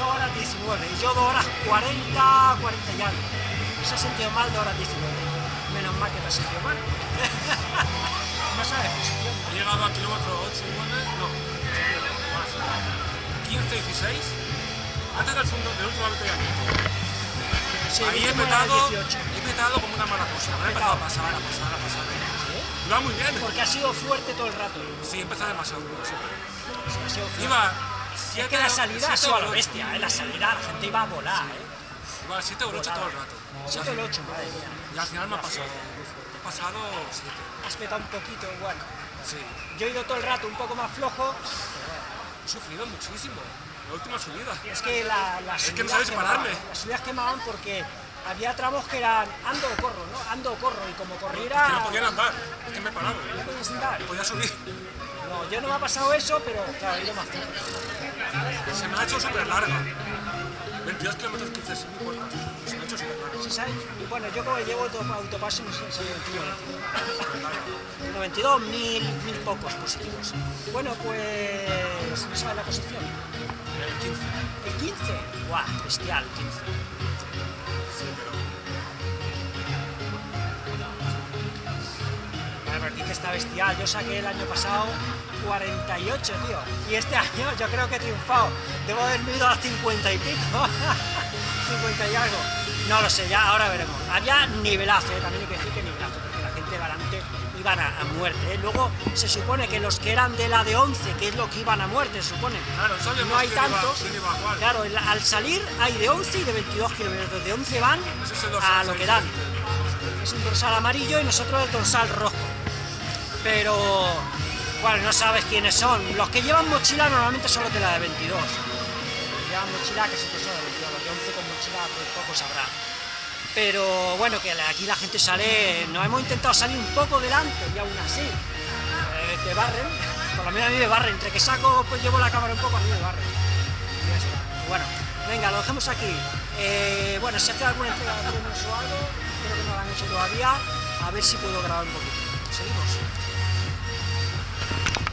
2 horas 19, y yo 2 horas 40, 40 y algo. Se ha sentido mal 2 horas 19. Menos mal que te has sentido mal. no sabes posición. He llegado a kilómetro 8, 9, no, más. 15, 16, antes del, segundo, del último avituallamiento. Sí, Ahí he petado, 18. he petado como una mala cosa. Me he empezado a pasar, a pasar, a pasar. Iba muy bien. Porque ha sido fuerte todo el rato. Sí, he empezado demasiado duro, sí. Sí, ha sido fuerte. Iba Es 7 que la salida ha sido a lo bestia, ¿eh? La salida la gente iba a volar, ¿eh? Iba al 7 o el 8 todo el rato. 7 o el 8, madre mía. Y al final me ha pasado. Me he pasado 7. Has petado un poquito, bueno. Sí. Yo he ido todo el rato un poco más flojo. He sufrido muchísimo. La última subida. Es que la, las Es que no sabes pararme. Las subidas quemaban porque había tramos que eran ando o corro, ¿no? Ando o corro. Y como Que corriera... no podían andar. Es que me he parado. no podías andar. Podía subir. No, yo no me ha pasado eso, pero claro, he ido más flojo. Se me ha hecho súper larga. 22 kilómetros 15 sin mi puerta. Se me ha hecho súper larga. ¿Sí sabes? Bueno, yo como llevo auto- autopaso, no sé si 21 22. 92, mil, mil pocos positivos. Bueno, pues... ¿No sabes la posición? El 15. El 15. ¡Guau! Bestial, 15. Que está bestial. Yo saqué el año pasado 48, tío. Y este año yo creo que he triunfado. Debo haber ido a 50 y pico. 50 y algo. No lo sé, ya ahora veremos. Había nivelazo, ¿eh? también hay que decir que nivelazo, porque la gente delante iban a, a muerte. ¿eh? Luego se supone que los que eran de la de 11, que es lo que iban a muerte, se supone. Claro, no hay tantos. Claro, el- al salir hay de 11 y de 22 kilómetros. De 11 van a lo que dan. Es un dorsal amarillo y nosotros el dorsal rojo. Pero, bueno, no sabes quiénes son. Los que llevan mochila normalmente son los de la de 22. Los que llevan mochila que son de 22. Los de 11 con mochila, pues poco sabrá. Pero bueno, que aquí la gente sale. Nos hemos intentado salir un poco delante y aún así eh, te barren. Por lo menos a mí me barren. Entre que saco, pues llevo la cámara un poco, a mí me barren. Bueno, venga, lo dejamos aquí. Eh, bueno, si hace alguna entrega de o algo, creo que no lo han hecho todavía. A ver si puedo grabar un poquito. Seguimos.